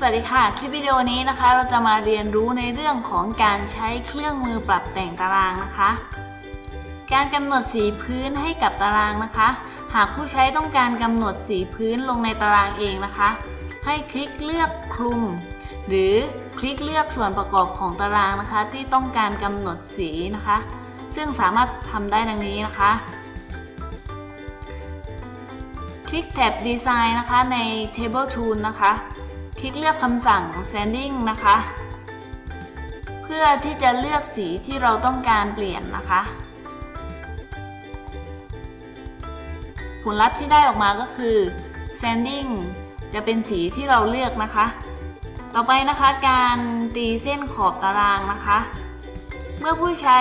สวัสดีค่ะ คลิปวิดีโอนี้นะคะ เราจะมาเรียนรู้ในเรื่องของการใช้เครื่องมือปรับแต่งตารางนะคะ การกำหนดสีพื้นให้กับตารางนะคะ หากผู้ใช้ต้องการกำหนดสีพื้นลงในตารางเองนะคะ ให้คลิกเลือกคลุม หรือคลิกเลือกส่วนประกอบของตารางนะคะ ที่ต้องการกำหนดสีนะคะ ซึ่งสามารถทำได้ดังนี้นะคะ คลิกแท็บ Design นะคะใน Table Tool นะคะ คลิกเลือกคำสั่ง Sanding นะคะ เพื่อที่จะเลือกสีที่เราต้องการเปลี่ยนนะคะ ผลลัพธ์ที่ได้ออกมาก็คือ Sanding จะเป็นสีที่เราเลือกนะคะ ต่อไปนะคะการตีเส้นขอบตารางนะคะ เมื่อผู้ใช้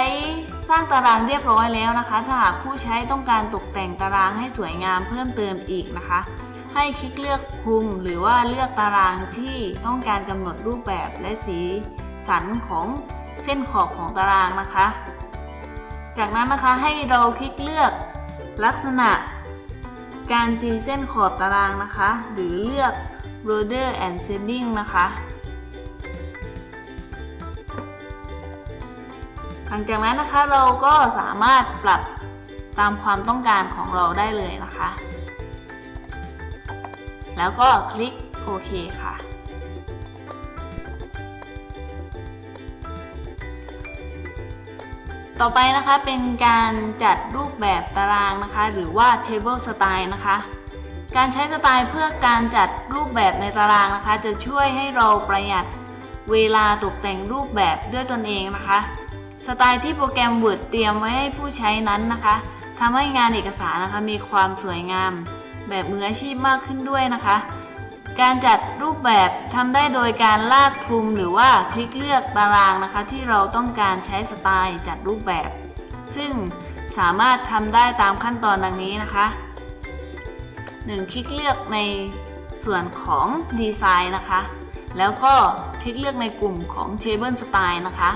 สร้างตารางเรียบร้อยแล้วนะคะ ถ้าหากผู้ใช้ต้องการตกแต่งตารางให้สวยงามเพิ่มเติมอีกนะคะ ให้คลิกเลือกคลุมหรือว่าเลือกตารางที่ต้องการกำหนดรูปแบบและสีสันของเส้นขอบของตารางนะคะ จากนั้นนะคะให้เราคลิกเลือกลักษณะ การตีเส้นขอบตารางนะคะ หรือเลือก border and shading นะคะ หลังจากนั้นนะคะเราก็สามารถปรับตามความต้องการของเราได้เลยนะคะ แล้วก็คลิกโอเคค่ะ ต่อไปนะคะเป็นการจัดรูปแบบตารางนะคะ หรือว่า table style นะคะ การใช้สไตล์เพื่อการจัดรูปแบบในตารางนะคะ จะช่วยให้เราประหยัดเวลาตกแต่งรูปแบบด้วยตนเองนะคะ สไตล์ที่โปรแกรม Word เตรียมไว้ให้ผู้ใช้นั้นนะคะทำให้งานเอกสารนะคะมีความสวยงาม แบบมืออาชีพมากขึ้นด้วยนะคะ การจัดรูปแบบทำได้โดยการลากคลุมหรือว่าคลิกเลือกตารางนะคะ ที่เราต้องการใช้สไตล์จัดรูปแบบ ซึ่งสามารถทำได้ตามขั้นตอนดังนี้นะคะ 1. คลิกเลือกในส่วนของดีไซน์นะคะ แล้วก็คลิกเลือกในกลุ่มของ Table Style นะคะ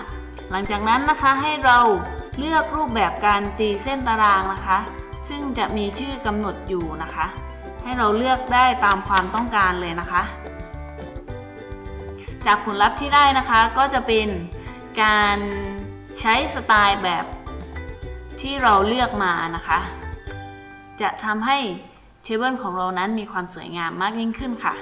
หลังจากนั้นนะคะให้เราเลือกรูปแบบการตีเส้นตารางนะคะ ซึ่งจะมีชื่อกำหนดอยู่นะคะ ให้เราเลือกได้ตามความต้องการเลยนะคะ จากผลลัพธ์ที่ได้นะคะก็จะเป็นการใช้สไตล์แบบที่เราเลือกมานะคะ จะทำให้เทเบิลของเรานั้นมีความสวยงามมากยิ่งขึ้นค่ะ